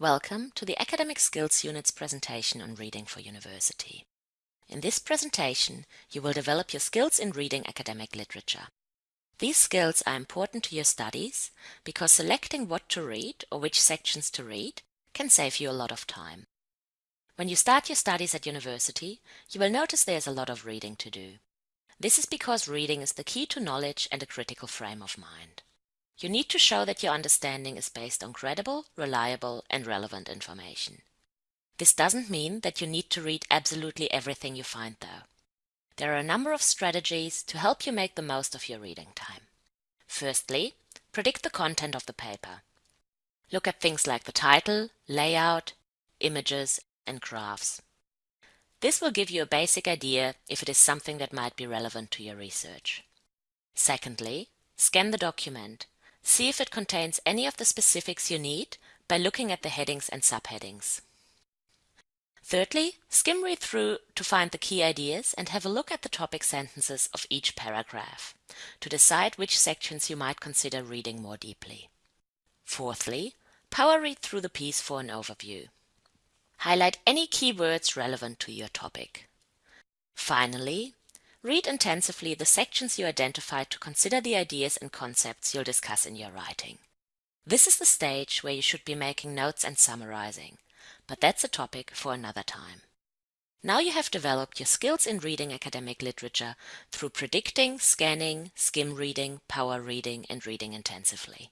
Welcome to the Academic Skills Unit's presentation on reading for university. In this presentation, you will develop your skills in reading academic literature. These skills are important to your studies because selecting what to read or which sections to read can save you a lot of time. When you start your studies at university, you will notice there's a lot of reading to do. This is because reading is the key to knowledge and a critical frame of mind. You need to show that your understanding is based on credible, reliable, and relevant information. This doesn't mean that you need to read absolutely everything you find, though. There are a number of strategies to help you make the most of your reading time. Firstly, predict the content of the paper. Look at things like the title, layout, images, and graphs. This will give you a basic idea if it is something that might be relevant to your research. Secondly, scan the document See if it contains any of the specifics you need by looking at the headings and subheadings. Thirdly, skim read through to find the key ideas and have a look at the topic sentences of each paragraph to decide which sections you might consider reading more deeply. Fourthly, power read through the piece for an overview. Highlight any keywords relevant to your topic. Finally, Read intensively the sections you identified to consider the ideas and concepts you'll discuss in your writing. This is the stage where you should be making notes and summarizing, but that's a topic for another time. Now you have developed your skills in reading academic literature through predicting, scanning, skim reading, power reading, and reading intensively.